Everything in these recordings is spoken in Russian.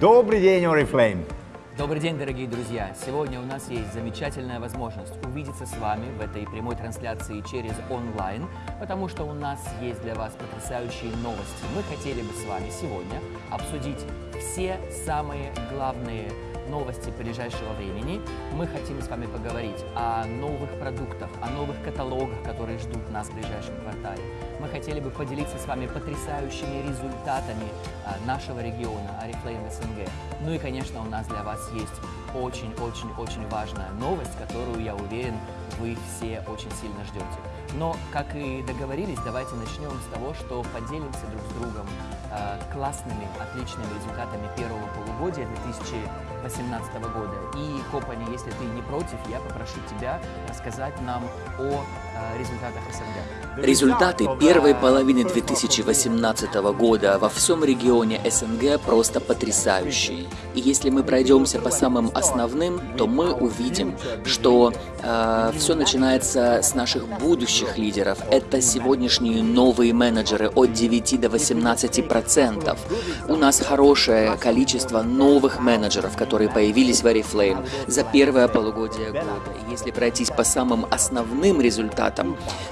Добрый день, Oriflame! Добрый день, дорогие друзья! Сегодня у нас есть замечательная возможность увидеться с вами в этой прямой трансляции через онлайн, потому что у нас есть для вас потрясающие новости. Мы хотели бы с вами сегодня обсудить все самые главные новости ближайшего времени. Мы хотим с вами поговорить о новых продуктах, о новых каталогах, которые ждут нас в ближайшем квартале. Мы хотели бы поделиться с вами потрясающими результатами а, нашего региона, Арифлейм СНГ. Ну и, конечно, у нас для вас есть очень-очень-очень важная новость, которую, я уверен, вы все очень сильно ждете. Но, как и договорились, давайте начнем с того, что поделимся друг с другом э, классными, отличными результатами первого полугодия 2018 года. И, Копани, если ты не против, я попрошу тебя рассказать нам о результатах СНГ. Результаты первой половины 2018 года во всем регионе СНГ просто потрясающие. И если мы пройдемся по самым основным, то мы увидим, что э, все начинается с наших будущих лидеров. Это сегодняшние новые менеджеры от 9 до 18 процентов. У нас хорошее количество новых менеджеров, которые появились в Oriflame за первое полугодие года. Если пройтись по самым основным результатам,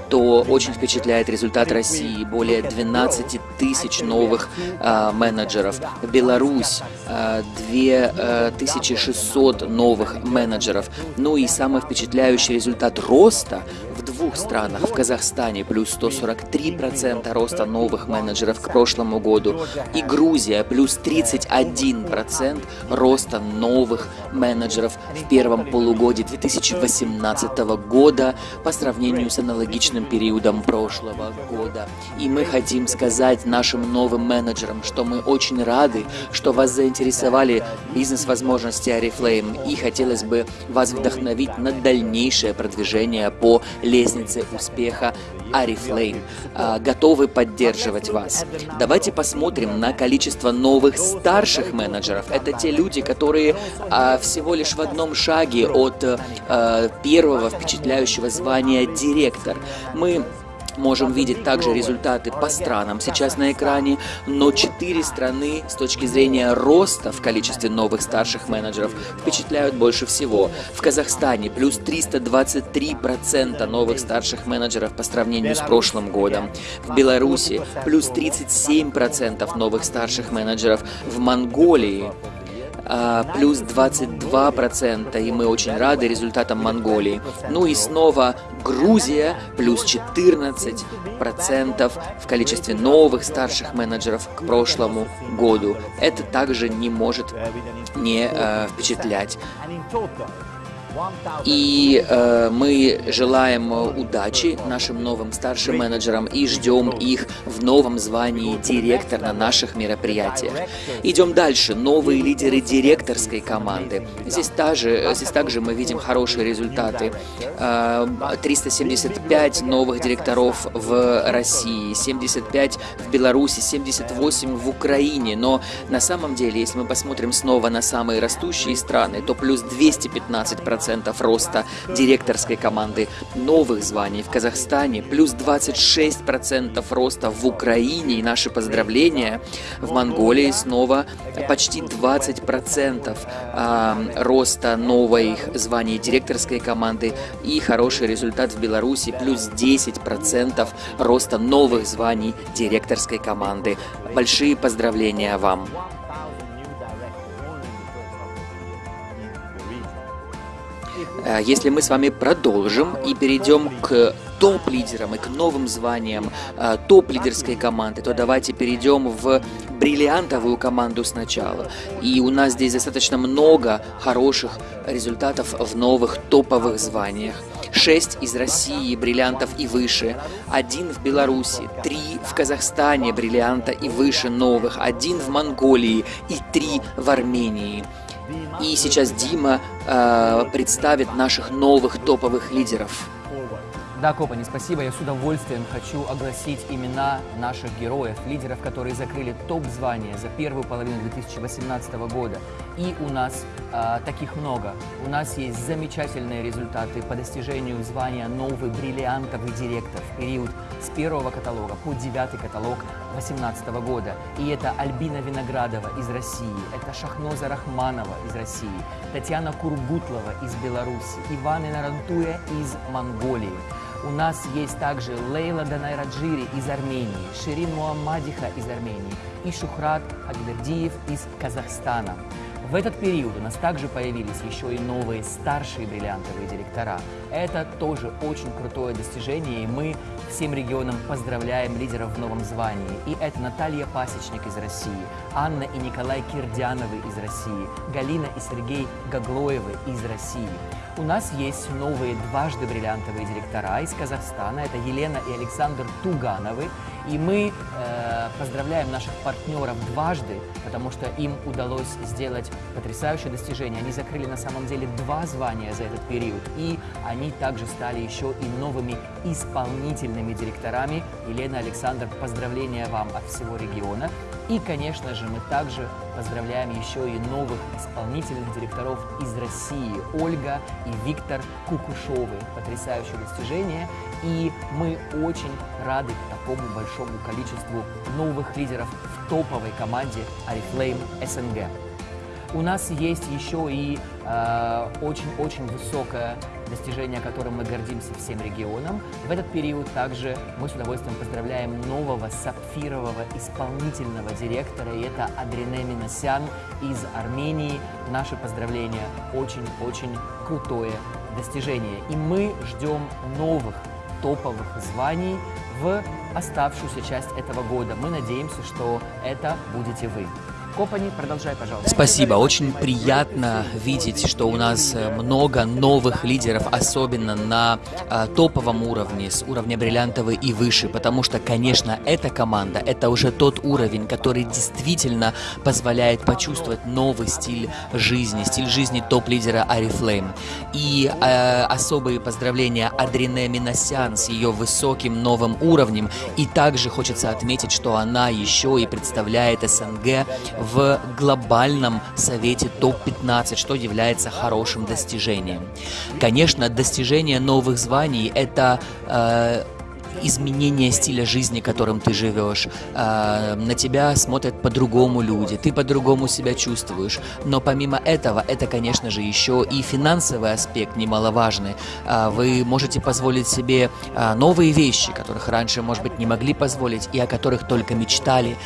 то очень впечатляет результат России. Более 12 тысяч новых э, менеджеров. Беларусь э, 2600 новых менеджеров. Ну и самый впечатляющий результат роста двух странах. В Казахстане плюс 143% роста новых менеджеров к прошлому году. И Грузия плюс 31% роста новых менеджеров в первом полугодии 2018 года по сравнению с аналогичным периодом прошлого года. И мы хотим сказать нашим новым менеджерам, что мы очень рады, что вас заинтересовали бизнес-возможности Oriflame и хотелось бы вас вдохновить на дальнейшее продвижение по лестнице успеха Oriflame. А, готовы поддерживать вас. Давайте посмотрим на количество новых старших менеджеров. Это те люди, которые а, всего лишь в одном шаге от а, первого впечатляющего звания директор. Мы можем видеть также результаты по странам сейчас на экране, но четыре страны с точки зрения роста в количестве новых старших менеджеров впечатляют больше всего. В Казахстане плюс 323% новых старших менеджеров по сравнению с прошлым годом. В Беларуси плюс 37% новых старших менеджеров. В Монголии а, плюс 22%, и мы очень рады результатам Монголии. Ну и снова Грузия, плюс 14% в количестве новых старших менеджеров к прошлому году. Это также не может не э, впечатлять. И э, мы желаем удачи нашим новым старшим менеджерам и ждем их в новом звании директор на наших мероприятиях. Идем дальше. Новые лидеры директорской команды. Здесь, также, здесь также мы видим хорошие результаты. Э, 375 новых директоров в России, 75 в Беларуси, 78 в Украине. Но на самом деле, если мы посмотрим снова на самые растущие страны, то плюс 215% 10% роста директорской команды, новых званий в Казахстане, плюс 26% роста в Украине и наши поздравления. В Монголии снова почти 20% роста новых званий директорской команды и хороший результат в Беларуси, плюс 10% роста новых званий директорской команды. Большие поздравления вам! Если мы с вами продолжим и перейдем к топ-лидерам и к новым званиям э, топ-лидерской команды, то давайте перейдем в бриллиантовую команду сначала. И у нас здесь достаточно много хороших результатов в новых топовых званиях. Шесть из России бриллиантов и выше, один в Беларуси, три в Казахстане бриллианта и выше новых, один в Монголии и три в Армении. И сейчас Дима э, представит наших новых топовых лидеров. Да, Копани, спасибо. Я с удовольствием хочу огласить имена наших героев, лидеров, которые закрыли топ-звание за первую половину 2018 года. И у нас а, таких много. У нас есть замечательные результаты по достижению звания новый бриллиантовый директор в период с первого каталога по девятый каталог 2018 года. И это Альбина Виноградова из России, это Шахноза Рахманова из России, Татьяна Кургутлова из Беларуси, Иван Инарантуя из Монголии. У нас есть также Лейла Данайраджири из Армении, Ширин Муаммадиха из Армении и Шухрат Агбердиев из Казахстана. В этот период у нас также появились еще и новые старшие бриллиантовые директора. Это тоже очень крутое достижение, и мы всем регионам поздравляем лидеров в новом звании. И это Наталья Пасечник из России, Анна и Николай Кирдяновы из России, Галина и Сергей Гаглоевы из России. У нас есть новые дважды бриллиантовые директора из Казахстана. Это Елена и Александр Тугановы. И мы э, поздравляем наших партнеров дважды, потому что им удалось сделать потрясающее достижение. Они закрыли на самом деле два звания за этот период. И они также стали еще и новыми исполнительными директорами. Елена, Александр, поздравления вам от всего региона. И, конечно же, мы также поздравляем еще и новых исполнительных директоров из России. Ольга и Виктор Кукушовы. Потрясающее достижение. И мы очень рады такому большому количеству новых лидеров в топовой команде Арифлейм СНГ. У нас есть еще и очень-очень э, высокое достижение, которым мы гордимся всем регионам. В этот период также мы с удовольствием поздравляем нового сапфирового исполнительного директора, и это Адрине Миносян из Армении. Наши поздравления очень-очень крутое достижение. И мы ждем новых топовых званий в оставшуюся часть этого года. Мы надеемся, что это будете вы. Спасибо. Очень приятно видеть, что у нас э, много новых лидеров, особенно на а, топовом уровне, с уровня бриллиантовый и выше, потому что, конечно, эта команда, это уже тот уровень, который действительно позволяет почувствовать новый стиль жизни, стиль жизни топ-лидера Арифлейм. И э, особые поздравления Адрине Миносян с ее высоким новым уровнем. И также хочется отметить, что она еще и представляет СНГ глобальном совете топ-15, что является хорошим достижением. Конечно, достижение новых званий – это э, изменение стиля жизни, которым ты живешь. А, на тебя смотрят по-другому люди, ты по-другому себя чувствуешь. Но помимо этого, это, конечно же, еще и финансовый аспект немаловажный. А, вы можете позволить себе а, новые вещи, которых раньше, может быть, не могли позволить и о которых только мечтали.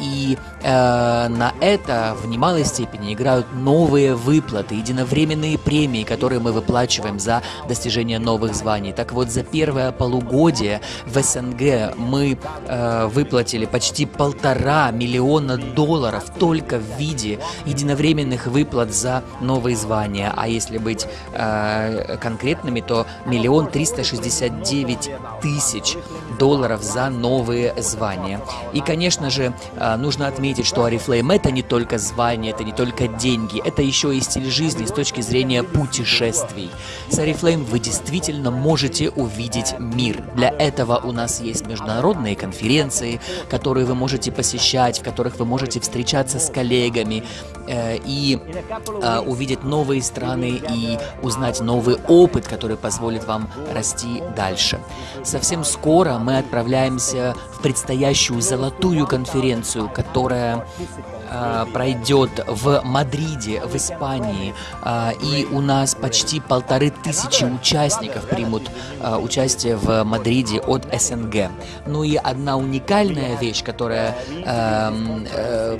И на это в немалой степени играют новые выплаты, единовременные премии, которые мы выплачиваем за достижение новых званий. Так вот, за первое полугодие в СНГ мы э, выплатили почти полтора миллиона долларов только в виде единовременных выплат за новые звания. А если быть э, конкретными, то миллион триста шестьдесят девять тысяч долларов за новые звания. И, конечно же, э, нужно отметить, что Арифлейм это не только звание, это не только деньги, это еще и стиль жизни с точки зрения путешествий. С Арифлейм вы действительно можете увидеть мир. Для этого у нас есть международные конференции, которые вы можете посещать, в которых вы можете встречаться с коллегами э, и э, увидеть новые страны и узнать новый опыт, который позволит вам расти дальше. Совсем скоро мы отправляемся в предстоящую золотую конференцию, которая э, пройдет в Мадриде, в Испании, э, и у нас почти полторы тысячи участников примут э, участие в Мадриде от СНГ. Ну и одна уникальная вещь, которая э, э,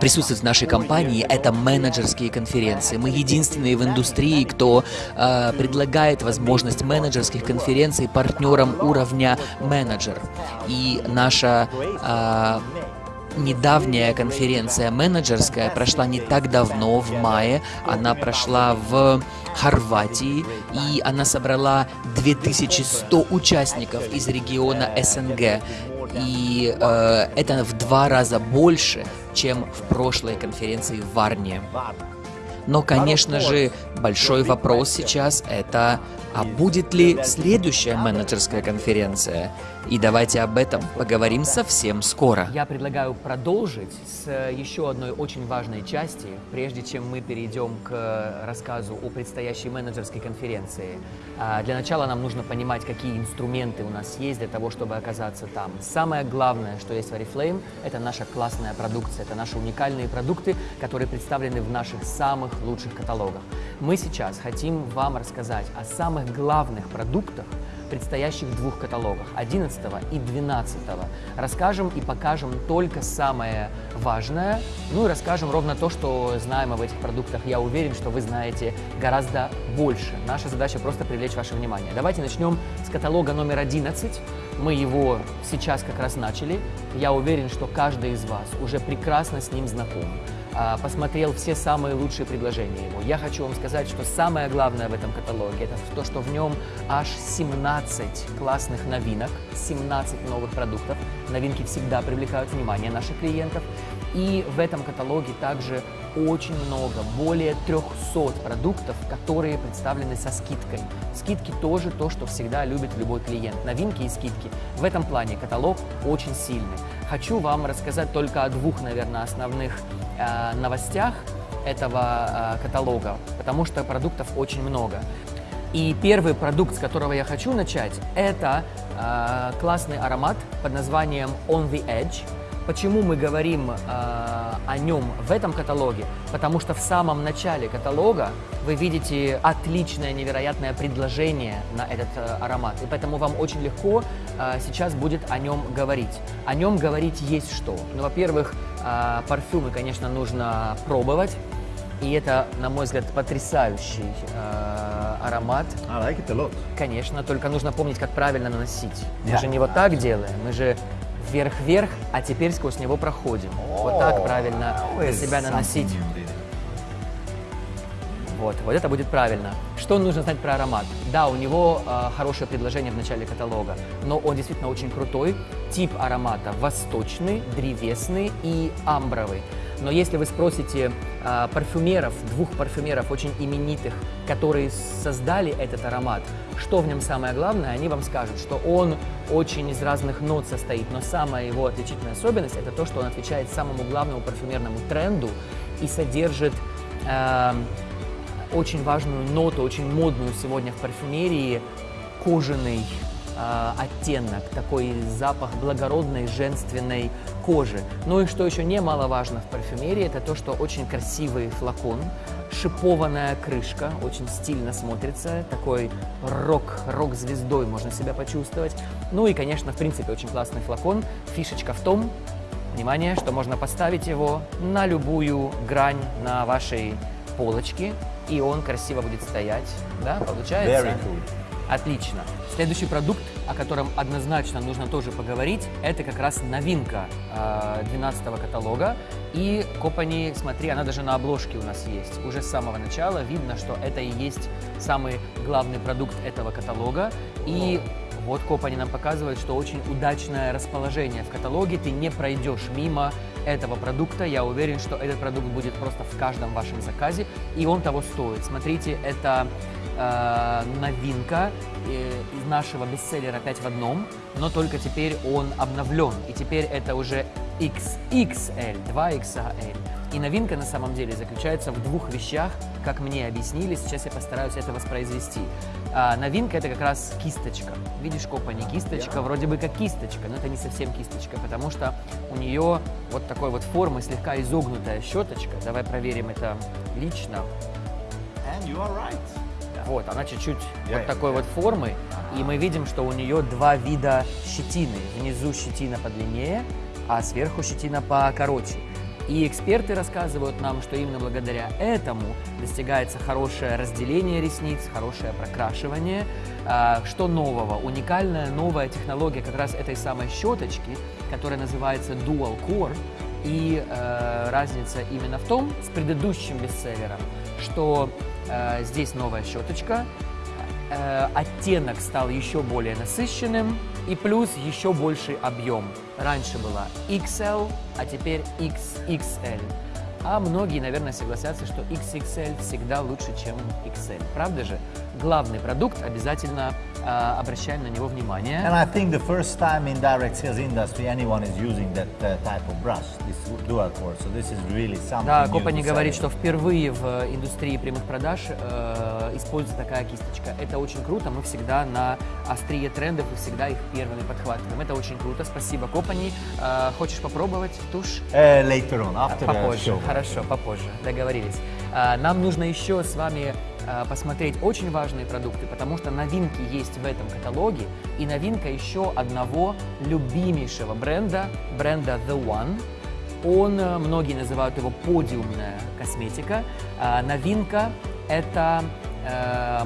присутствует в нашей компании, это менеджерские конференции. Мы единственные в индустрии, кто э, предлагает возможность менеджерских конференций партнерам уровня менеджер. И наша э, недавняя конференция менеджерская прошла не так давно, в мае. Она прошла в Хорватии, и она собрала 2100 участников из региона СНГ. И э, это в два раза больше, чем в прошлой конференции в Варне. Но, конечно же, большой вопрос сейчас это, а будет ли следующая менеджерская конференция? И давайте об этом поговорим совсем скоро. Я предлагаю продолжить с еще одной очень важной части, прежде чем мы перейдем к рассказу о предстоящей менеджерской конференции. А, для начала нам нужно понимать, какие инструменты у нас есть для того, чтобы оказаться там. Самое главное, что есть в Oriflame, это наша классная продукция, это наши уникальные продукты, которые представлены в наших самых лучших каталогах. Мы сейчас хотим вам рассказать о самых главных продуктах, предстоящих двух каталогах, 11 и 12. Расскажем и покажем только самое важное, ну и расскажем ровно то, что знаем об этих продуктах. Я уверен, что вы знаете гораздо больше. Наша задача просто привлечь ваше внимание. Давайте начнем с каталога номер 11. Мы его сейчас как раз начали. Я уверен, что каждый из вас уже прекрасно с ним знаком. А, посмотрел все самые лучшие предложения его. Я хочу вам сказать, что самое главное в этом каталоге, это то, что в нем аж 17 классных новинок, 17 новых продуктов. Новинки всегда привлекают внимание наших клиентов. И в этом каталоге также очень много, более 300 продуктов, которые представлены со скидкой. Скидки тоже то, что всегда любит любой клиент. Новинки и скидки. В этом плане каталог очень сильный. Хочу вам рассказать только о двух, наверное, основных э, новостях этого э, каталога, потому что продуктов очень много. И первый продукт, с которого я хочу начать, это э, классный аромат под названием On the Edge. Почему мы говорим э, о нем в этом каталоге? Потому что в самом начале каталога вы видите отличное, невероятное предложение на этот э, аромат. И поэтому вам очень легко э, сейчас будет о нем говорить. О нем говорить есть что. Ну, во-первых, э, парфюмы, конечно, нужно пробовать. И это, на мой взгляд, потрясающий э, аромат. I like it a lot. Конечно, только нужно помнить, как правильно наносить. Мы Yeah. же не вот так делаем, мы же вверх-вверх, а теперь сквозь него проходим. Вот так правильно на себя наносить. Вот, вот это будет правильно. Что нужно знать про аромат? Да, у него э, хорошее предложение в начале каталога, но он действительно очень крутой. Тип аромата восточный, древесный и амбровый. Но если вы спросите э, парфюмеров, двух парфюмеров очень именитых, которые создали этот аромат, что в нем самое главное, они вам скажут, что он очень из разных нот состоит, но самая его отличительная особенность это то, что он отвечает самому главному парфюмерному тренду и содержит эм, очень важную ноту, очень модную сегодня в парфюмерии, кожаный э, оттенок, такой запах благородной женственной кожи. Ну и что еще немаловажно в парфюмерии, это то, что очень красивый флакон, шипованная крышка, очень стильно смотрится, такой рок, рок-звездой можно себя почувствовать. Ну и, конечно, в принципе, очень классный флакон. Фишечка в том, внимание, что можно поставить его на любую грань на вашей полочке, и он красиво будет стоять. Да, получается? Very cool. Отлично. Следующий продукт, о котором однозначно нужно тоже поговорить, это как раз новинка э, 12 каталога. И Копани, смотри, она даже на обложке у нас есть. Уже с самого начала видно, что это и есть самый главный продукт этого каталога. И вот Копани нам показывает, что очень удачное расположение в каталоге. Ты не пройдешь мимо этого продукта. Я уверен, что этот продукт будет просто в каждом вашем заказе, и он того стоит. Смотрите, это э, новинка э, из нашего бестселлера «5 в одном», но только теперь он обновлен, и теперь это уже XXL, 2XL. И новинка на самом деле заключается в двух вещах, как мне объяснили, сейчас я постараюсь это воспроизвести. А, новинка это как раз кисточка. Видишь, копа не кисточка, вроде бы как кисточка, но это не совсем кисточка, потому что у нее вот такой вот формы слегка изогнутая щеточка. Давай проверим это лично. And you are right. Вот, она чуть-чуть вот такой я- вот формы, и мы видим, что у нее два вида щетины. Внизу щетина подлиннее, а сверху щетина покороче. И эксперты рассказывают нам, что именно благодаря этому достигается хорошее разделение ресниц, хорошее прокрашивание. А, Что нового? Уникальная новая технология как раз этой самой щеточки, которая называется Dual Core. И э, разница именно в том, с предыдущим бестселлером, что здесь новая щеточка, э, оттенок стал еще более насыщенным и плюс еще больший объем. Раньше была XL, а теперь XXL. а многие, наверное, согласятся, что XXL всегда лучше, чем XL. Правда же? Главный продукт, обязательно э, обращаем на него внимание. And I think the first time in direct sales industry anyone is using that uh, type of brush, this dual core. So this is really something Да, Копани говорит, что впервые в индустрии прямых продаж э, используется такая кисточка. Это очень круто, мы всегда на острие трендов и всегда их первыми подхватываем. Это очень круто, спасибо, Копани. Э, хочешь попробовать тушь? Uh, later on, after the Попозже, show. хорошо, попозже, договорились. А, Нам нужно еще с вами а, посмотреть очень важные продукты, потому что новинки есть в этом каталоге, и новинка еще одного любимейшего бренда, бренда The One. Он, э, многие называют его подиумная косметика. А, Новинка – это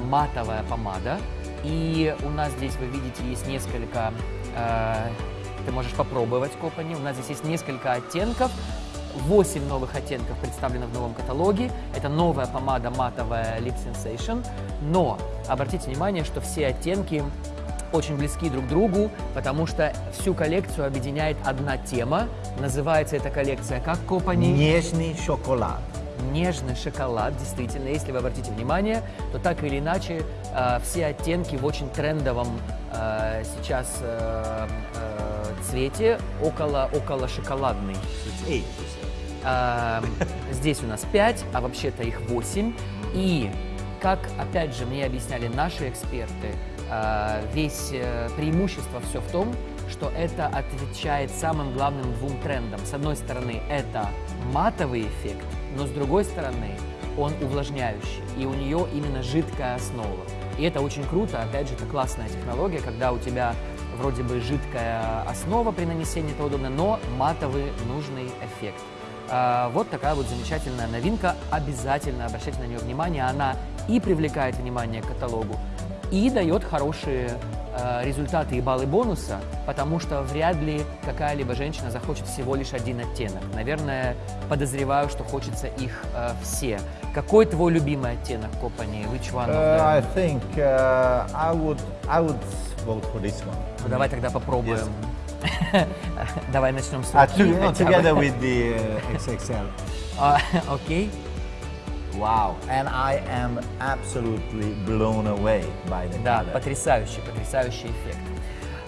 матовая помада. И у нас здесь, вы видите, есть несколько ты можешь попробовать копани. У нас здесь есть несколько оттенков. 8 новых оттенков представлено в новом каталоге. Это новая помада матовая Lip Sensation. Но обратите внимание, что все оттенки очень близки друг к другу, потому что всю коллекцию объединяет одна тема. Называется эта коллекция как Копани? Нежный шоколад. Нежный шоколад, действительно, если вы обратите внимание, то так или иначе э, все оттенки в очень трендовом э, сейчас э, э, цвете, около, около шоколадный. Said. А, Здесь у нас 5, а вообще-то их 8. И, как, опять же, мне объясняли наши эксперты, а, весь э, преимущество все в том, что это отвечает самым главным двум трендам. С одной стороны, это матовый эффект, но с другой стороны, он увлажняющий, и у нее именно жидкая основа. И это очень круто, опять же, это классная технология, когда у тебя вроде бы жидкая основа при нанесении, это удобно, но матовый нужный эффект. А, Вот такая вот замечательная новинка. Обязательно обращайте на нее внимание. Она и привлекает внимание к каталогу, и дает хорошие э, результаты и баллы бонуса, потому что вряд ли какая-либо женщина захочет всего лишь один оттенок. Наверное, подозреваю, что хочется их э, все. Какой твой любимый оттенок Копани? Which one Uh, I think uh, I would I would vote for this one. Ну, давай тогда попробуем. Давай начнем с Uh, руки. to- no, together with the uh, XXL. А, Окей. Wow, and I am absolutely blown away by the Да, color. потрясающий, потрясающий эффект.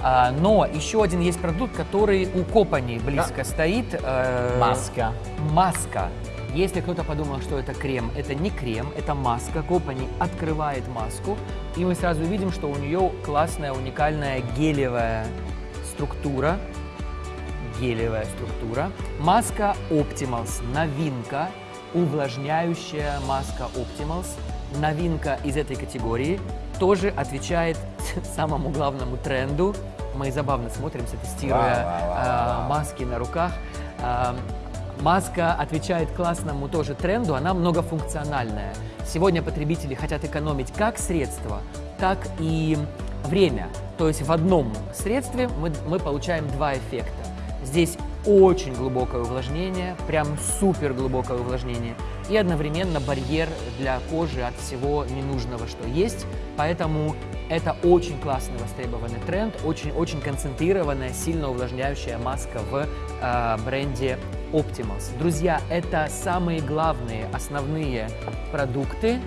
А, но еще один есть продукт, который у Копани близко стоит. э, Маска. Маска. Если кто-то подумал, что это крем, это не крем, это маска. Копани открывает маску, и мы сразу видим, что у нее классная, уникальная гелевая структура. Гелевая структура. Маска Optimals. Новинка. Увлажняющая маска Optimals. Новинка из этой категории. Тоже отвечает самому главному тренду. Мы забавно смотримся, тестируя вау, а, маски на руках. А, Маска отвечает классному тоже тренду, она многофункциональная. Сегодня потребители хотят экономить как средства, так и время. То есть в одном средстве мы, мы получаем два эффекта. Здесь очень глубокое увлажнение, прям супер глубокое увлажнение, и одновременно барьер для кожи от всего ненужного, что есть. Поэтому это очень классный востребованный тренд, очень-очень концентрированная, сильно увлажняющая маска в э, бренде Optimals. Друзья, это самые главные, основные продукты.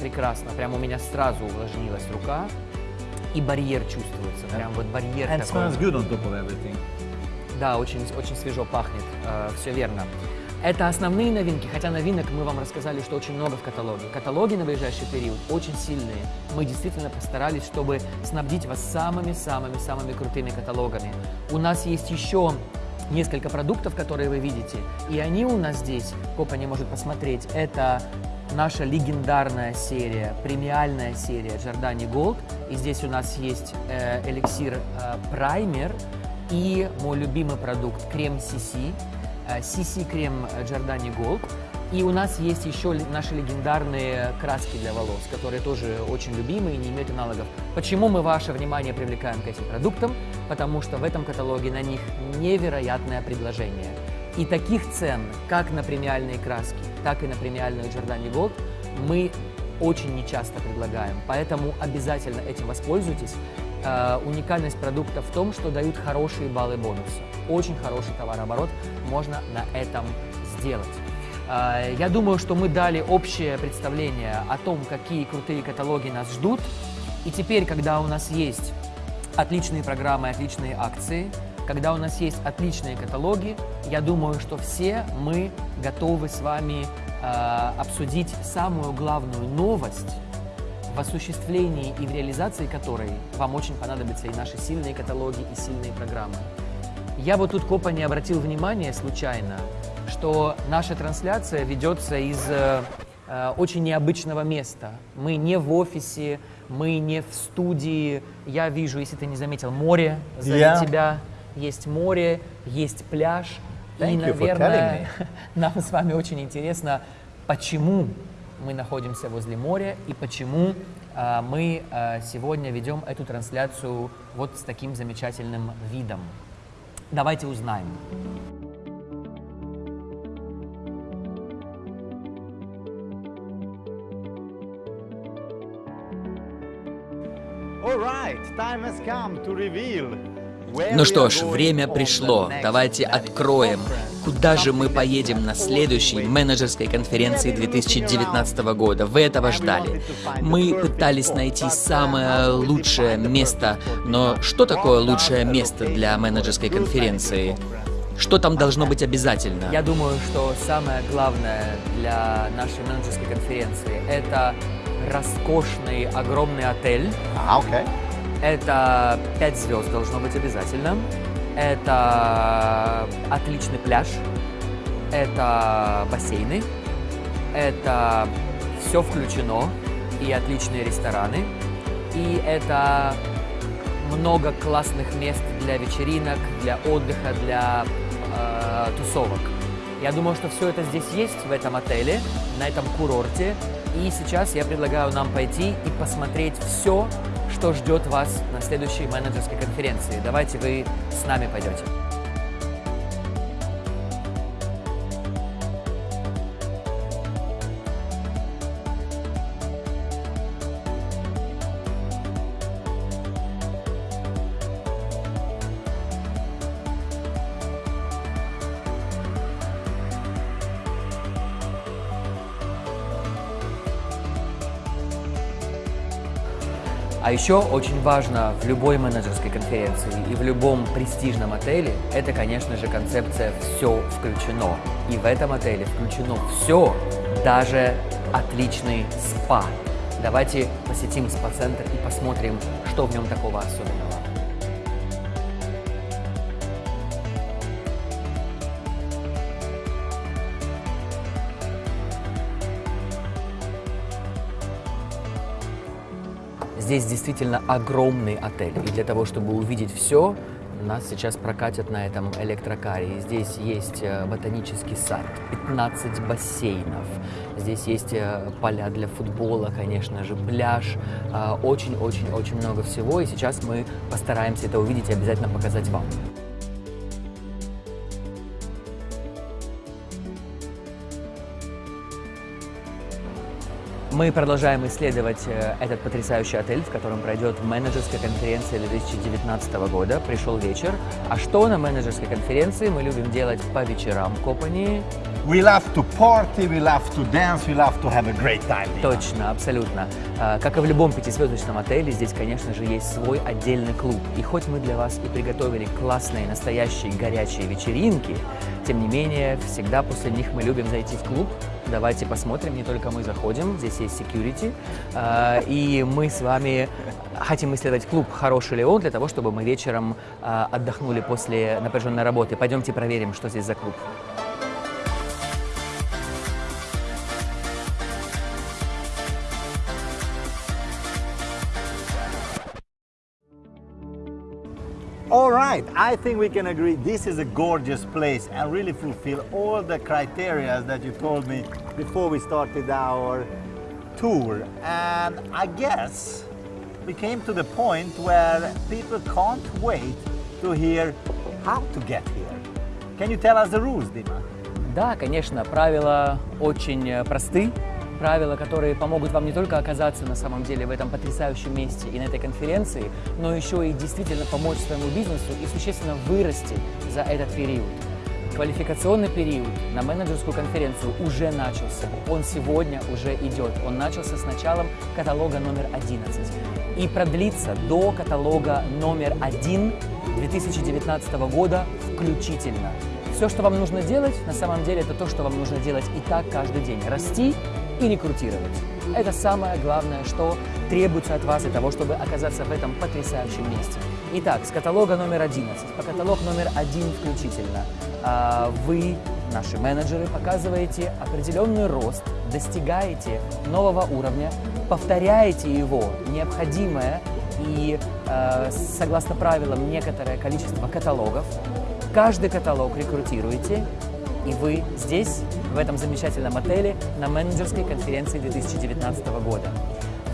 Прекрасно, прям у меня сразу увлажнилась рука. И барьер чувствуется, прям вот барьер And такой. smells good on top of everything. Да, очень, очень свежо пахнет, все верно. Это основные новинки, хотя новинок мы вам рассказали, что очень много в каталоге. Каталоги на ближайший период очень сильные. Мы действительно постарались, чтобы снабдить вас самыми-самыми-самыми крутыми каталогами. У нас есть еще несколько продуктов, которые вы видите, и они у нас здесь, Копа не может посмотреть, это наша легендарная серия, премиальная серия Giordani Gold. И здесь у нас есть э, эликсир э, праймер и мой любимый продукт крем CC, э, CC крем Giordani Gold. И у нас есть еще наши легендарные краски для волос, которые тоже очень любимые и не имеют аналогов. Почему мы ваше внимание привлекаем к этим продуктам? Потому что в этом каталоге на них невероятное предложение. И таких цен, как на премиальные краски, так и на премиальную Giordani Gold, мы очень нечасто предлагаем. Поэтому обязательно этим воспользуйтесь. Э, уникальность продукта в том, что дают хорошие баллы бонуса. Очень хороший товарооборот можно на этом сделать. А, Я думаю, что мы дали общее представление о том, какие крутые каталоги нас ждут. И теперь, когда у нас есть отличные программы, отличные акции, когда у нас есть отличные каталоги, я думаю, что все мы готовы с вами э, обсудить самую главную новость, в осуществлении и в реализации которой вам очень понадобятся и наши сильные каталоги, и сильные программы. Я вот тут копа не обратил внимания случайно, что наша трансляция ведется из э, э, очень необычного места. Мы не в офисе, мы не в студии. Я вижу, если ты не заметил, море сзади Yeah. тебя. Есть море, есть пляж. и, Thank you for наверное, нам с вами очень интересно, почему мы находимся возле моря и почему а, мы а, сегодня ведем эту трансляцию вот с таким замечательным видом. Давайте узнаем. All right, time has come to reveal Ну что ж, время пришло. Давайте откроем, куда же мы поедем на следующей менеджерской конференции 2019 года. Вы этого ждали. Мы пытались найти самое лучшее место, но что такое лучшее место для менеджерской конференции? Что там должно быть обязательно? Я думаю, что самое главное для нашей менеджерской конференции – это роскошный огромный отель. Ah, okay. Это 5 звезд должно быть обязательно. Это отличный пляж. Это бассейны. Это все включено. И отличные рестораны. И это много классных мест для вечеринок, для отдыха, для э, тусовок. Я думаю, что все это здесь есть, в этом отеле, на этом курорте. И сейчас я предлагаю нам пойти и посмотреть все, что ждет вас на следующей менеджерской конференции. Давайте вы с нами пойдете. Еще очень важно в любой менеджерской конференции и в любом престижном отеле, это, конечно же, концепция «все включено». И в этом отеле включено все, даже отличный спа. Давайте посетим спа-центр и посмотрим, что в нем такого особенного. Здесь действительно огромный отель. И для того, чтобы увидеть все, нас сейчас прокатят на этом электрокаре. Здесь есть э, ботанический сад, 15 бассейнов. Здесь есть э, поля для футбола, конечно же, пляж. э, Очень-очень-очень много всего. И сейчас мы постараемся это увидеть и обязательно показать вам. Мы продолжаем исследовать э, этот потрясающий отель, в котором пройдет менеджерская конференция 2019 года. Пришел вечер. А что на менеджерской конференции мы любим делать по вечерам в Копании? We love to party, we love to dance, we love to have a great time. Точно, абсолютно. А, Как и в любом пятизвездочном отеле, здесь, конечно же, есть свой отдельный клуб. И хоть мы для вас и приготовили классные, настоящие горячие вечеринки, тем не менее, всегда после них мы любим зайти в клуб. Давайте посмотрим, не только мы заходим, здесь есть security, а, и мы с вами хотим исследовать клуб, хороший ли он, для того, чтобы мы вечером а, отдохнули после напряженной работы. Пойдемте проверим, что здесь за клуб. All right, I think we can agree this is a gorgeous place and really fulfill all the criteria that you told me before we started our tour. And I guess we came to the point where people can't wait to hear how to get here. Can you tell us the rules, Dima? Да, конечно, правила очень э, просты. Правила, которые помогут вам не только оказаться на самом деле в этом потрясающем месте и на этой конференции, но еще и действительно помочь своему бизнесу и существенно вырасти за этот период. Квалификационный период на менеджерскую конференцию уже начался. Он сегодня уже идет. Он начался с началом каталога номер 11 и продлится до каталога номер 1 2019 года включительно. Все, что вам нужно делать, на самом деле, это то, что вам нужно делать и так каждый день. Расти и рекрутировать. Это самое главное, что требуется от вас для того, чтобы оказаться в этом потрясающем месте. Итак, с каталога номер 11 по каталог номер 1 включительно а, вы, наши менеджеры, показываете определенный рост, достигаете нового уровня, повторяете его необходимое и, а, согласно правилам, некоторое количество каталогов. Каждый каталог рекрутируете, и вы здесь, в этом замечательном отеле, на менеджерской конференции 2019 года.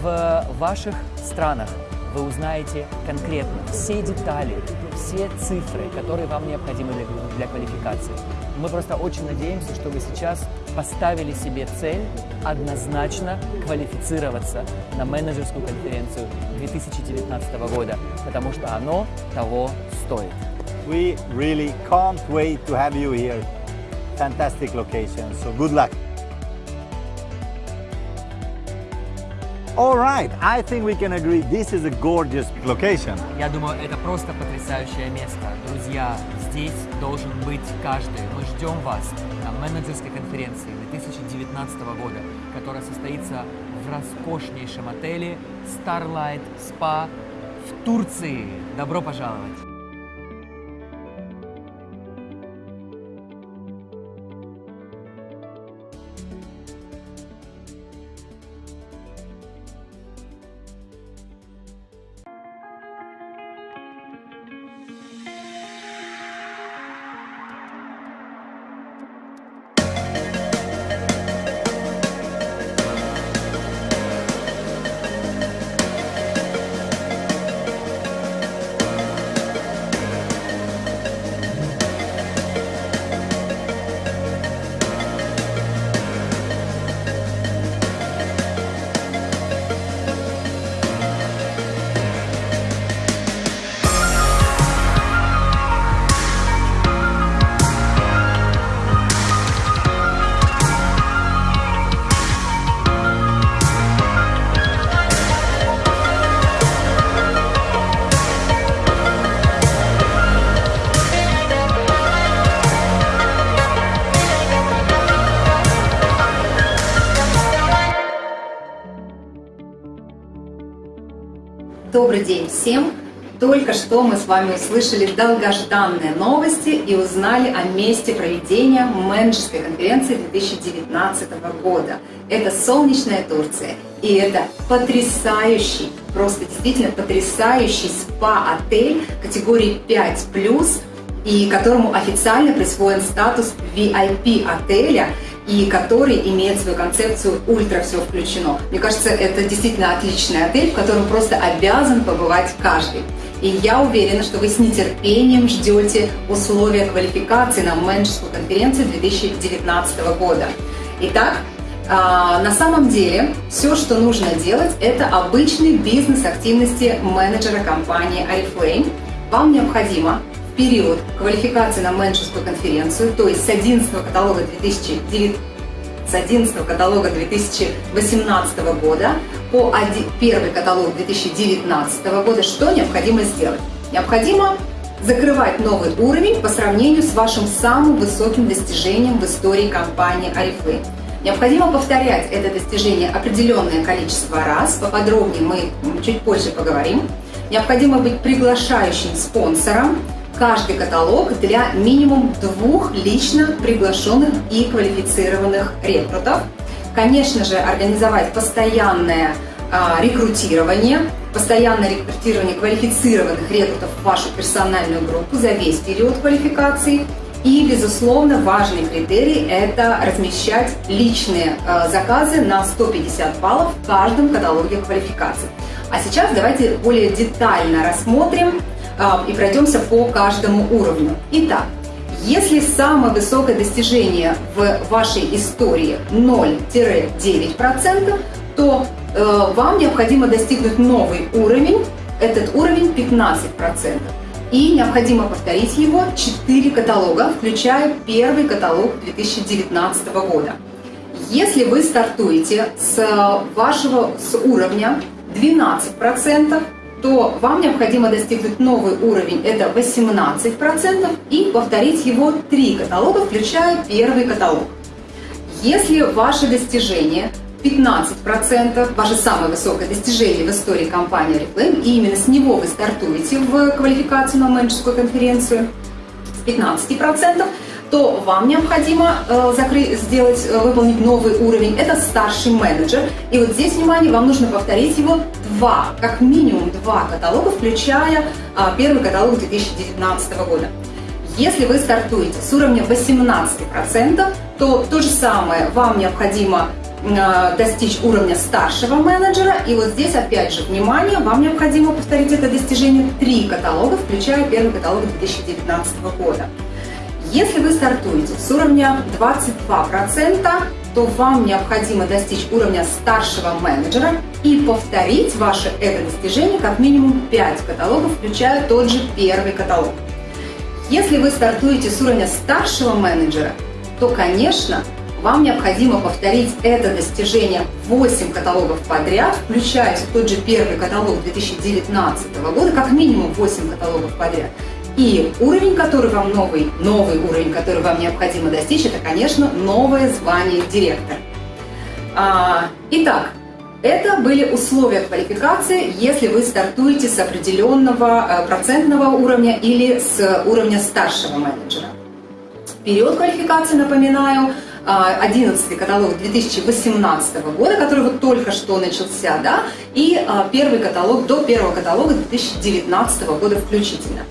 В ваших странах вы узнаете конкретно все детали, все цифры, которые вам необходимы для, для квалификации. Мы просто очень надеемся, что вы сейчас поставили себе цель однозначно квалифицироваться на менеджерскую конференцию 2019 года, потому что оно того стоит. We really can't wait to have you here. Fantastic location, so good luck. All right, I think we can agree this is a gorgeous location. Я думаю, это просто потрясающее место. Друзья, здесь должен быть каждый. Мы ждем вас на менеджерской конференции 2019 года, которая состоится в роскошнейшем отеле Starlight Spa в Турции. Добро пожаловать! Всем! Только что мы с вами услышали долгожданные новости и узнали о месте проведения менеджерской конференции 2019 года. Это солнечная Турция, и это потрясающий, просто действительно потрясающий спа-отель категории 5+, и которому официально присвоен статус VIP-отеля – и который имеет свою концепцию «Ультра все включено». Мне кажется, это действительно отличный отель, в котором просто обязан побывать каждый. И я уверена, что вы с нетерпением ждете условия квалификации на менеджерскую конференцию 2019 года. Итак, а, на самом деле все, что нужно делать, это обычный бизнес-активности менеджера компании Oriflame. Вам необходимо период квалификации на менеджерскую конференцию, то есть с 11 каталога 2009 с 11 каталога 2018 года по первый каталог 2019 года, что необходимо сделать? Необходимо закрывать новый уровень по сравнению с вашим самым высоким достижением в истории компании Oriflame. Необходимо повторять это достижение определенное количество раз, поподробнее мы чуть позже поговорим. Необходимо быть приглашающим спонсором, каждый каталог для минимум двух лично приглашенных и квалифицированных рекрутов. Конечно же, организовать постоянное а, рекрутирование, постоянное рекрутирование квалифицированных рекрутов в вашу персональную группу за весь период квалификации. И, безусловно, важный критерий – это размещать личные э, заказы на 150 баллов в каждом каталоге квалификации. А сейчас давайте более детально рассмотрим а, и пройдемся по каждому уровню. Итак, если самое высокое достижение в вашей истории 0-9%, то э, вам необходимо достигнуть новый уровень, этот уровень 15%. и необходимо повторить его 4 каталога, включая первый каталог 2019 года. Если вы стартуете с вашего с уровня 12%, то вам необходимо достигнуть новый уровень, это 18%, и повторить его 3 каталога, включая первый каталог. Если ваше достижение 15%, ваше самое высокое достижение в истории компании Reflame, и именно с него вы стартуете в квалификацию на менеджерскую конференцию, с 15%, то вам необходимо э, закрыть, сделать, э, выполнить новый уровень. Это старший менеджер. И вот здесь, внимание, вам нужно повторить его два, как минимум два каталога, включая э, первый каталог 2019 года. Если вы стартуете с уровня 18%, то то же самое вам необходимо э, достичь уровня старшего менеджера. И вот здесь, опять же, внимание, вам необходимо повторить это достижение три каталога, включая первый каталог 2019 года. Если вы стартуете с уровня 22%, то вам необходимо достичь уровня старшего менеджера и повторить ваше это достижение как минимум 5 каталогов, включая тот же первый каталог. Если вы стартуете с уровня старшего менеджера, то, конечно, вам необходимо повторить это достижение 8 каталогов подряд, включая тот же первый каталог 2019 года, как минимум 8 каталогов подряд. И уровень, который вам новый, новый уровень, который вам необходимо достичь, это, конечно, новое звание директор. А, итак, это были условия квалификации, если вы стартуете с определенного э, процентного уровня или с уровня старшего менеджера. Период квалификации, напоминаю, 11 каталог 2018 года, который вот только что начался, да, и а, первый каталог до первого каталога 2019 года включительно.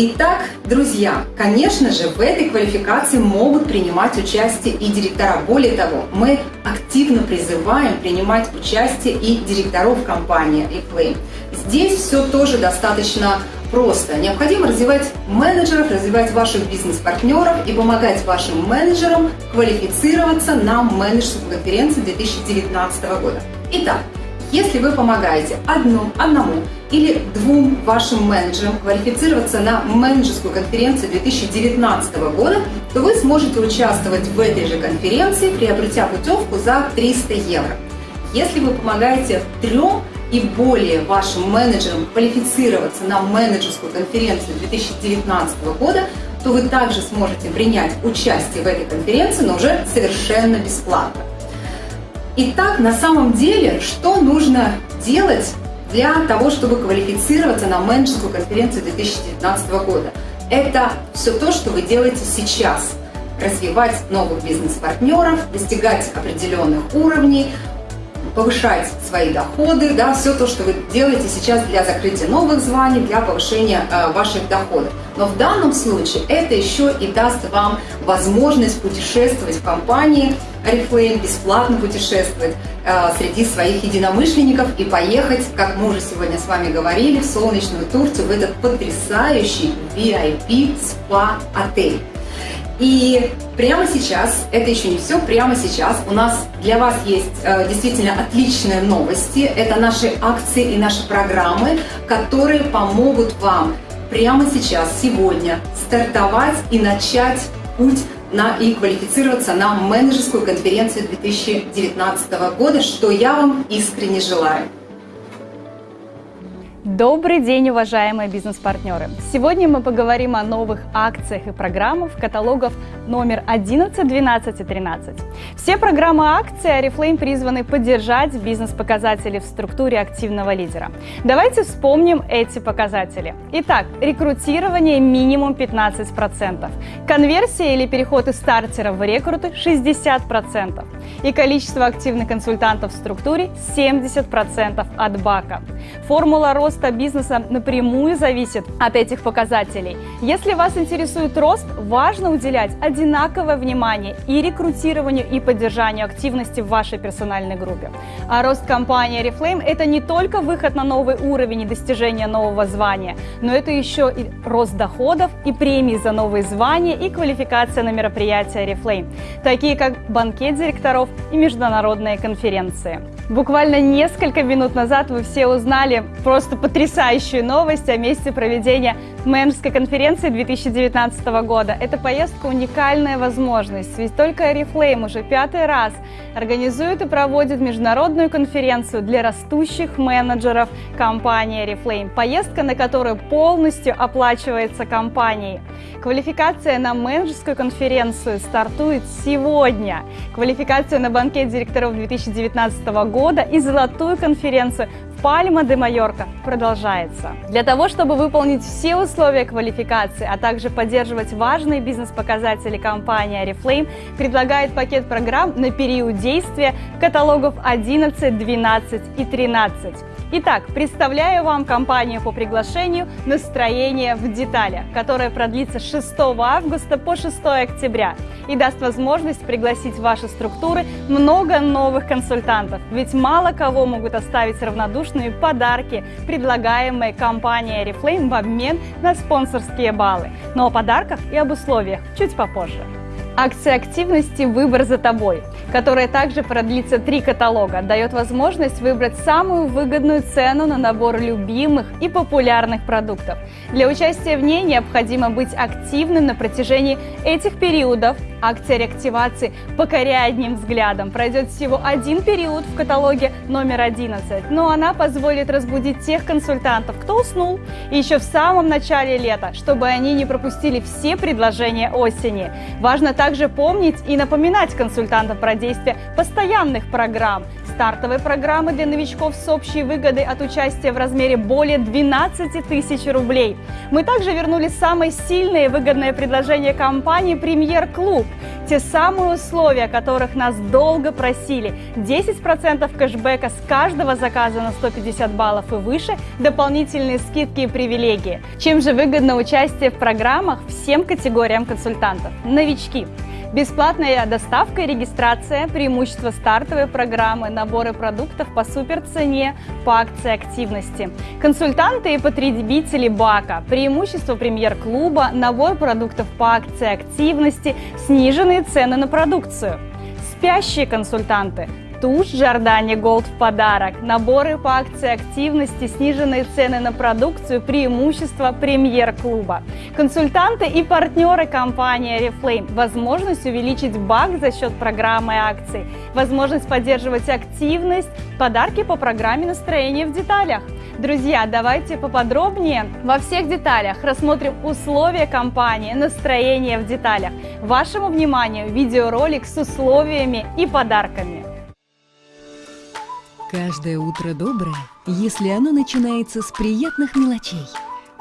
Итак, друзья, конечно же, в этой квалификации могут принимать участие и директора. Более того, мы активно призываем принимать участие и директоров компании Reflame. Здесь все тоже достаточно просто. Необходимо развивать менеджеров, развивать ваших бизнес-партнеров и помогать вашим менеджерам квалифицироваться на менеджерскую конференцию 2019 года. Итак, если вы помогаете одну, одному или двум вашим менеджерам квалифицироваться на менеджерскую конференцию 2019 года, то вы сможете участвовать в этой же конференции, приобретя путевку за 300 евро. Если вы помогаете трем и более вашим менеджерам квалифицироваться на менеджерскую конференцию 2019 года, то вы также сможете принять участие в этой конференции, но уже совершенно бесплатно. Итак, на самом деле, что нужно делать для того, чтобы квалифицироваться на менеджерскую конференцию 2019 года? Это все то, что вы делаете сейчас. Развивать новых бизнес-партнеров, достигать определенных уровней, повышать свои доходы, да, все то, что вы делаете сейчас для закрытия новых званий, для повышения э, ваших доходов. Но в данном случае это еще и даст вам возможность путешествовать в компании Oriflame, бесплатно путешествовать э, среди своих единомышленников и поехать, как мы уже сегодня с вами говорили, в солнечную Турцию, в этот потрясающий VIP спа-отель. И прямо сейчас, это еще не все, прямо сейчас у нас для вас есть э, действительно отличные новости. Это наши акции и наши программы, которые помогут вам прямо сейчас, сегодня стартовать и начать путь на, и квалифицироваться на менеджерскую конференцию 2019 года, что я вам искренне желаю. Добрый день, уважаемые бизнес-партнеры! Сегодня мы поговорим о новых акциях и программах каталогов номер 11, 12 и 13. Все программы акций Oriflame призваны поддержать бизнес-показатели в структуре активного лидера. Давайте вспомним эти показатели. Итак, рекрутирование минимум 15%, конверсия или переход из стартера в рекруты 60% и количество активных консультантов в структуре 70% от бака. Формула роста роста бизнеса напрямую зависит от этих показателей. Если вас интересует рост, важно уделять одинаковое внимание и рекрутированию, и поддержанию активности в вашей персональной группе. А рост компании Reflame – это не только выход на новый уровень и достижение нового звания, но это еще и рост доходов и премии за новые звания и квалификация на мероприятия Reflame, такие как банкет директоров и международные конференции. Буквально несколько минут назад вы все узнали просто потрясающую новость о месте проведения менеджерской конференции 2019 года. Эта поездка уникальная возможность, ведь только Oriflame уже пятый раз организует и проводит международную конференцию для растущих менеджеров компании Oriflame. Поездка, на которую полностью оплачивается компанией. Квалификация на менеджерскую конференцию стартует сегодня. Квалификация на банкет директоров 2019 года и золотую конференцию Пальма де Майорка продолжается. Для того, чтобы выполнить все условия квалификации, а также поддерживать важные бизнес-показатели компании Oriflame, предлагает пакет программ на период действия каталогов 11, 12 и 13. Итак, представляю вам компанию по приглашению «Настроение в деталях», которая продлится с 6 августа по 6 октября и даст возможность пригласить в ваши структуры много новых консультантов. Ведь мало кого могут оставить равнодушными подарки, предлагаемые компанией Reflame в обмен на спонсорские баллы. Но о подарках и об условиях чуть попозже. Акция активности «Выбор за тобой», которая также продлится три каталога, дает возможность выбрать самую выгодную цену на набор любимых и популярных продуктов. Для участия в ней необходимо быть активным на протяжении этих периодов. Акция реактивации «Покоряя одним взглядом» пройдет всего один период в каталоге номер 11, но она позволит разбудить тех консультантов, кто уснул еще в самом начале лета, чтобы они не пропустили все предложения осени. Важно также помнить и напоминать консультантам про действие постоянных программ, стартовой программы для новичков с общей выгодой от участия в размере более 12 тысяч рублей. Мы также вернули самое сильное и выгодное предложение компании «Премьер Клуб». Те самые условия, которых нас долго просили. 10% кэшбэка с каждого заказа на 150 баллов и выше, дополнительные скидки и привилегии. Чем же выгодно участие в программах всем категориям консультантов? Новички Бесплатная доставка и регистрация, преимущество стартовой программы, наборы продуктов по суперцене, по акции активности. Консультанты и потребители БАКа, преимущество премьер-клуба, набор продуктов по акции активности, сниженные цены на продукцию. Спящие консультанты, Тушь Giordani Gold в подарок, наборы по акции активности, сниженные цены на продукцию, преимущества премьер-клуба. Консультанты и партнеры компании Reflame, возможность увеличить бак за счет программы акций, возможность поддерживать активность, подарки по программе настроения в деталях. Друзья, давайте поподробнее во всех деталях рассмотрим условия компании, настроение в деталях. Вашему вниманию видеоролик с условиями и подарками. Каждое утро доброе, если оно начинается с приятных мелочей.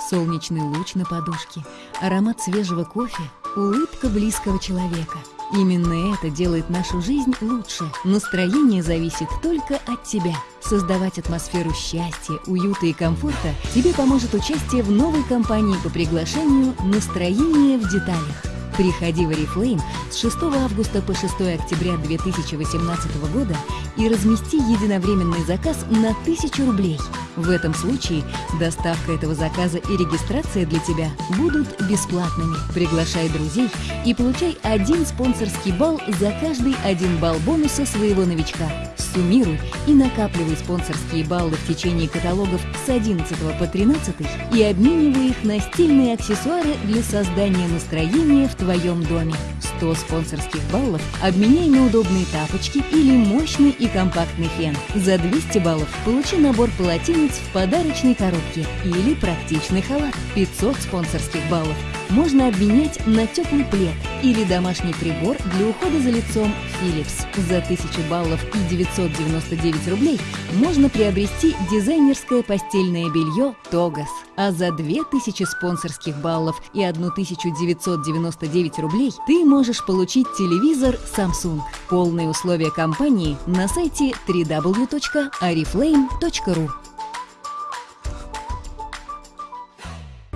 Солнечный луч на подушке, аромат свежего кофе, улыбка близкого человека. Именно это делает нашу жизнь лучше. Настроение зависит только от тебя. Создавать атмосферу счастья, уюта и комфорта тебе поможет участие в новой кампании по приглашению «Настроение в деталях». Приходи в Oriflame с 6 августа по 6 октября 2018 года и размести единовременный заказ на 1000 рублей. В этом случае доставка этого заказа и регистрация для тебя будут бесплатными. Приглашай друзей и получай один спонсорский балл за каждый один балл бонуса своего новичка. Суммируй и накапливай спонсорские баллы в течение каталогов с 11 по 13 и обменивай их на стильные аксессуары для создания настроения в твоем доме. 100 спонсорских баллов обменяй на удобные тапочки или мощный и компактный фен. За 200 баллов получи набор полотенец в подарочной коробке или практичный халат. 500 спонсорских баллов можно обменять на теплый плед или домашний прибор для ухода за лицом Philips. За 1000 баллов и 999 рублей можно приобрести дизайнерское постельное белье Тогас. А за 2000 спонсорских баллов и 1999 рублей ты можешь получить телевизор Samsung. Полные условия компании на сайте www.ariflame.ru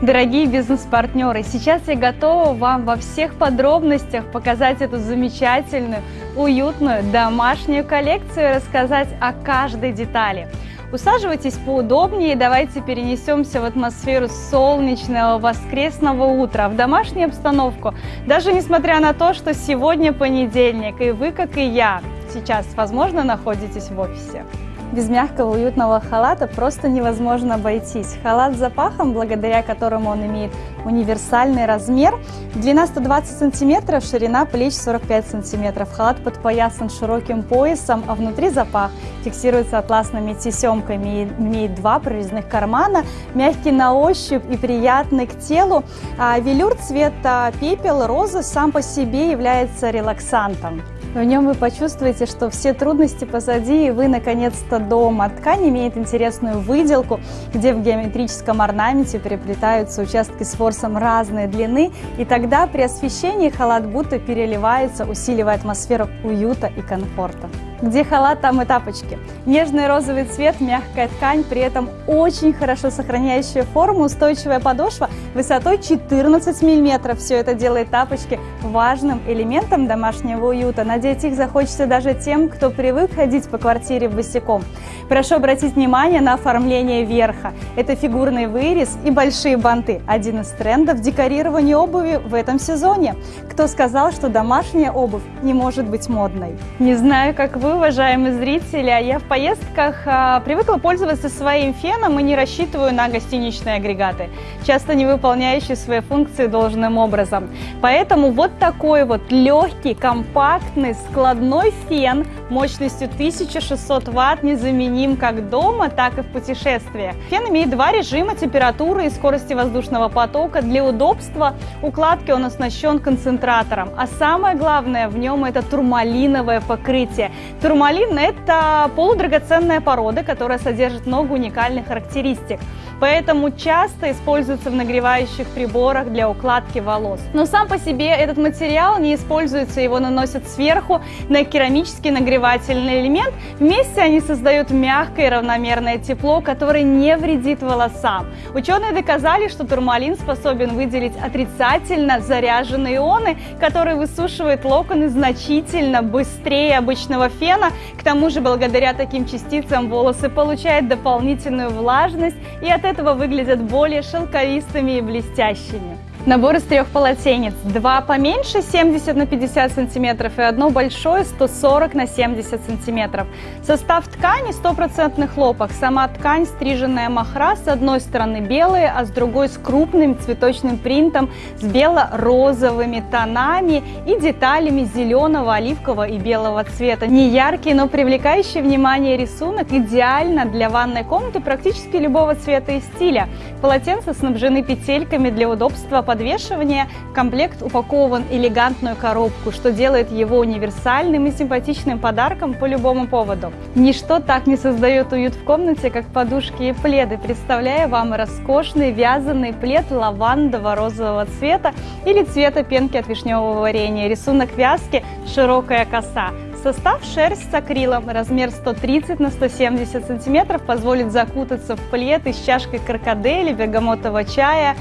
Дорогие бизнес-партнеры, сейчас я готова вам во всех подробностях показать эту замечательную, уютную домашнюю коллекцию и рассказать о каждой детали. Усаживайтесь поудобнее и давайте перенесемся в атмосферу солнечного воскресного утра, в домашнюю обстановку. Даже несмотря на то, что сегодня понедельник, и вы, как и я, сейчас, возможно, находитесь в офисе. Без мягкого уютного халата просто невозможно обойтись. Халат с запахом, благодаря которому он имеет универсальный размер. Длина 120 сантиметров, ширина плеч 45 сантиметров. Халат подпоясан широким поясом, а внутри запах фиксируется атласными тесемками и имеет два прорезных кармана, мягкий на ощупь и приятный к телу. А велюр цвета пепел, розы сам по себе является релаксантом. В нем вы почувствуете, что все трудности позади, и вы наконец-то дома. Ткань имеет интересную выделку, где в геометрическом орнаменте переплетаются участки с форсом разной длины, и тогда при освещении халат будто переливается, усиливая атмосферу уюта и комфорта. Где халат, там и тапочки. Нежный розовый цвет, мягкая ткань, при этом очень хорошо сохраняющая форму, устойчивая подошва высотой 14 мм. Все это делает тапочки важным элементом домашнего уюта. Надеть их захочется даже тем, кто привык ходить по квартире босиком. Прошу обратить внимание на оформление верха. Это фигурный вырез и большие банты. Один из трендов декорирования обуви в этом сезоне. Кто сказал, что домашняя обувь не может быть модной? Не знаю, как вы, уважаемые зрители, я в поездках а, привыкла пользоваться своим феном и не рассчитываю на гостиничные агрегаты, часто не выполняющие свои функции должным образом. Поэтому вот такой вот легкий, компактный, складной фен мощностью 1600 ватт незаменим как дома, так и в путешествиях. Фен имеет два режима температуры и скорости воздушного потока. Для удобства укладки он оснащен концентратором, а самое главное в нем это турмалиновое покрытие. Турмалин – это полудрагоценная порода, которая содержит много уникальных характеристик поэтому часто используется в нагревающих приборах для укладки волос. Но сам по себе этот материал не используется, его наносят сверху на керамический нагревательный элемент. Вместе они создают мягкое и равномерное тепло, которое не вредит волосам. Ученые доказали, что турмалин способен выделить отрицательно заряженные ионы, которые высушивают локоны значительно быстрее обычного фена. К тому же, благодаря таким частицам волосы получают дополнительную влажность и от этого выглядят более шелковистыми и блестящими. Набор из трех полотенец. Два поменьше 70 на 50 сантиметров и одно большое 140 на 70 сантиметров. Состав ткани стопроцентный хлопок. Сама ткань стриженная махра с одной стороны белая, а с другой с крупным цветочным принтом с бело-розовыми тонами и деталями зеленого, оливкового и белого цвета. Не яркий, но привлекающий внимание рисунок идеально для ванной комнаты практически любого цвета и стиля. Полотенца снабжены петельками для удобства подвешивания комплект упакован элегантную коробку, что делает его универсальным и симпатичным подарком по любому поводу. Ничто так не создает уют в комнате, как подушки и пледы. Представляю вам роскошный вязаный плед лавандово-розового цвета или цвета пенки от вишневого варенья. Рисунок вязки – широкая коса. Состав шерсть с акрилом, размер 130 на 170 сантиметров, позволит закутаться в плед и с чашкой крокодели, бергамотового чая,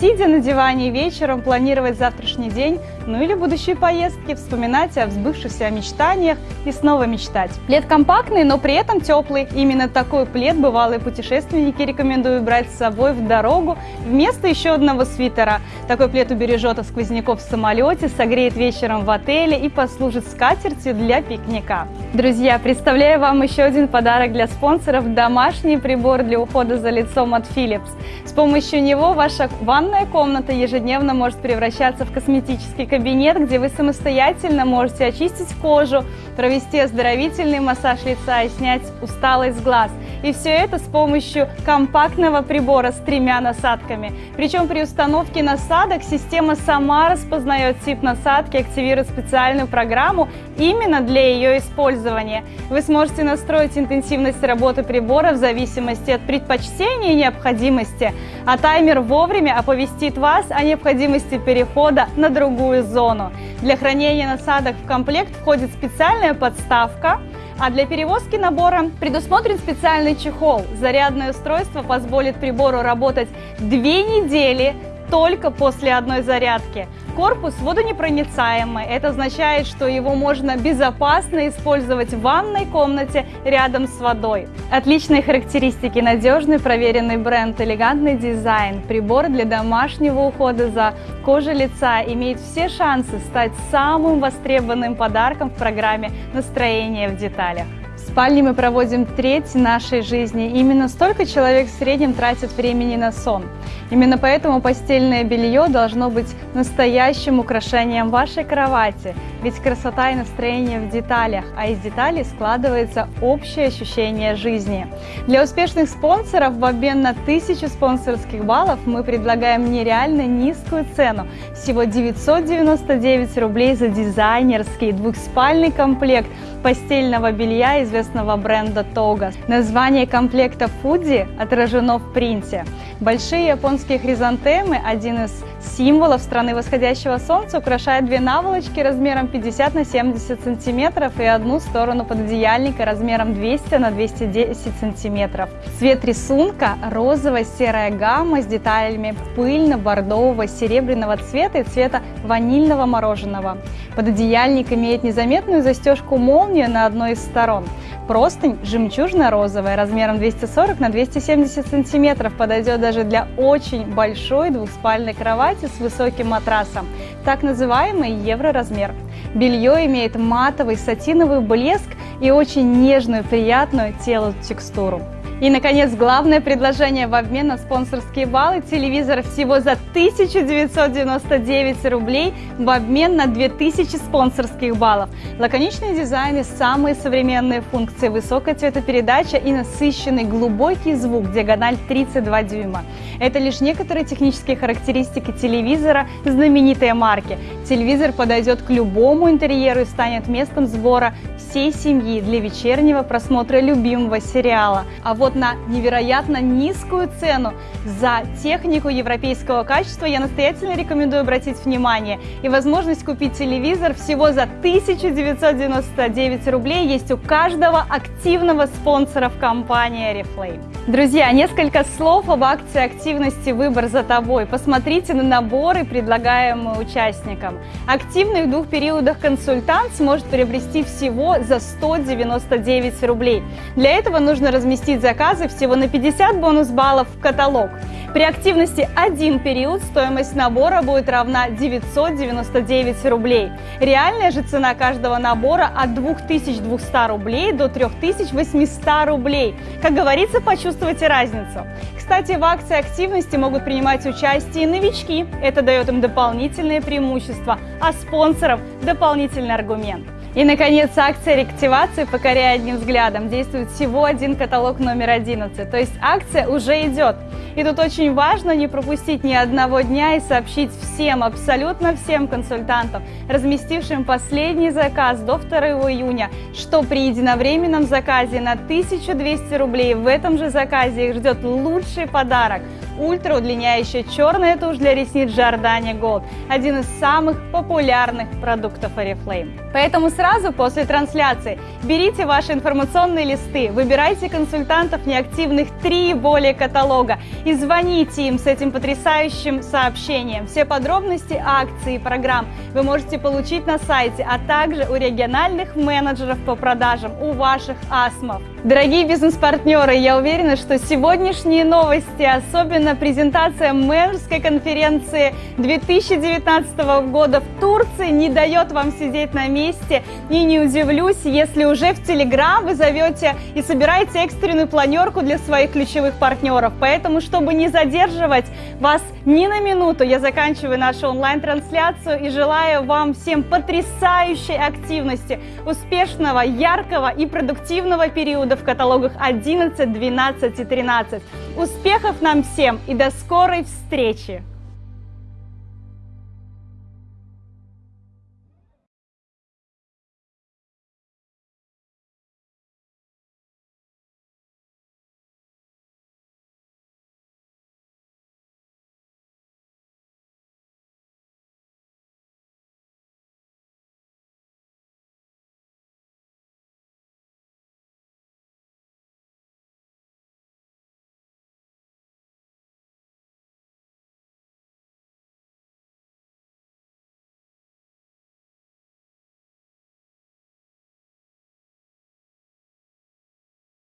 сидя на диване вечером, планировать завтрашний день, ну или будущие поездки, вспоминать о взбывшихся мечтаниях и снова мечтать. Плед компактный, но при этом теплый. Именно такой плед бывалые путешественники рекомендуют брать с собой в дорогу вместо еще одного свитера. Такой плед убережет от сквозняков в самолете, согреет вечером в отеле и послужит скатертью для пикника. Друзья, представляю вам еще один подарок для спонсоров – домашний прибор для ухода за лицом от Philips. С помощью него ваша ванная комната ежедневно может превращаться в косметический кабинет, где вы самостоятельно можете очистить кожу, провести оздоровительный массаж лица и снять усталость глаз. И все это с помощью компактного прибора с тремя насадками. Причем при установке насадок система сама распознает тип насадки, активирует специальную программу именно для для ее использования. Вы сможете настроить интенсивность работы прибора в зависимости от предпочтений и необходимости, а таймер вовремя оповестит вас о необходимости перехода на другую зону. Для хранения насадок в комплект входит специальная подставка, а для перевозки набора предусмотрен специальный чехол. Зарядное устройство позволит прибору работать две недели только после одной зарядки. Корпус водонепроницаемый. Это означает, что его можно безопасно использовать в ванной комнате рядом с водой. Отличные характеристики, надежный проверенный бренд, элегантный дизайн, прибор для домашнего ухода за кожей лица имеет все шансы стать самым востребованным подарком в программе «Настроение в деталях» спальне мы проводим треть нашей жизни. Именно столько человек в среднем тратит времени на сон. Именно поэтому постельное белье должно быть настоящим украшением вашей кровати. Ведь красота и настроение в деталях, а из деталей складывается общее ощущение жизни. Для успешных спонсоров в обмен на 1000 спонсорских баллов мы предлагаем нереально низкую цену. Всего 999 рублей за дизайнерский двухспальный комплект постельного белья известного бренда Toga. Название комплекта Fuji отражено в принте. Большие японские хризантемы, один из символов страны восходящего солнца, украшают две наволочки размером 50 на 70 сантиметров и одну сторону пододеяльника размером 200 на 210 сантиметров. Цвет рисунка – розово-серая гамма с деталями пыльно-бордового серебряного цвета и цвета ванильного мороженого. Пододеяльник имеет незаметную застежку молнию на одной из сторон. Простынь жемчужно-розовая размером 240 на 270 сантиметров подойдет даже для очень большой двухспальной кровати с высоким матрасом, так называемый евроразмер. Белье имеет матовый сатиновый блеск и очень нежную, приятную телу текстуру. И, наконец, главное предложение в обмен на спонсорские баллы – телевизор всего за 1999 рублей в обмен на 2000 спонсорских баллов. Лаконичные дизайны, самые современные функции, высокая цветопередача и насыщенный глубокий звук, диагональ 32 дюйма. Это лишь некоторые технические характеристики телевизора знаменитой марки. Телевизор подойдет к любому интерьеру и станет местом сбора всей семьи для вечернего просмотра любимого сериала. А вот на невероятно низкую цену за технику европейского качества я настоятельно рекомендую обратить внимание. И возможность купить телевизор всего за 1999 рублей есть у каждого активного спонсора в компании Oriflame. Друзья, несколько слов об акции активности «Выбор за тобой». Посмотрите на наборы, предлагаемые участникам. Активный в двух периодах консультант сможет приобрести всего за 199 рублей. Для этого нужно разместить заказы всего на 50 бонус-баллов в каталог. При активности один период стоимость набора будет равна 999 рублей. Реальная же цена каждого набора от 2200 рублей до 3800 рублей. Как говорится, почувствуйте разницу. Кстати, в акции активности могут принимать участие и новички. Это дает им дополнительные преимущества, а спонсоров дополнительный аргумент. И, наконец, акция реактивации «Покоряя одним взглядом» действует всего один каталог номер 11, то есть акция уже идет. И тут очень важно не пропустить ни одного дня и сообщить всем, абсолютно всем консультантам, разместившим последний заказ до 2 июня, что при единовременном заказе на 1200 рублей в этом же заказе их ждет лучший подарок – ультра удлиняющая черная тушь для ресниц Giordani Gold, один из самых популярных продуктов Oriflame. Поэтому сразу после трансляции берите ваши информационные листы, выбирайте консультантов неактивных 3 и более каталога и звоните им с этим потрясающим сообщением. Все подробности акций и программ вы можете получить на сайте, а также у региональных менеджеров по продажам, у ваших АСМов. Дорогие бизнес-партнеры, я уверена, что сегодняшние новости, особенно презентация менеджерской конференции 2019 года в Турции, не дает вам сидеть на месте. И не удивлюсь, если уже в Телеграм вы зовете и собираете экстренную планерку для своих ключевых партнеров. Поэтому, чтобы не задерживать вас ни на минуту, я заканчиваю нашу онлайн-трансляцию и желаю вам всем потрясающей активности, успешного, яркого и продуктивного периода в каталогах 11, 12 и 13. Успехов нам всем и до скорой встречи!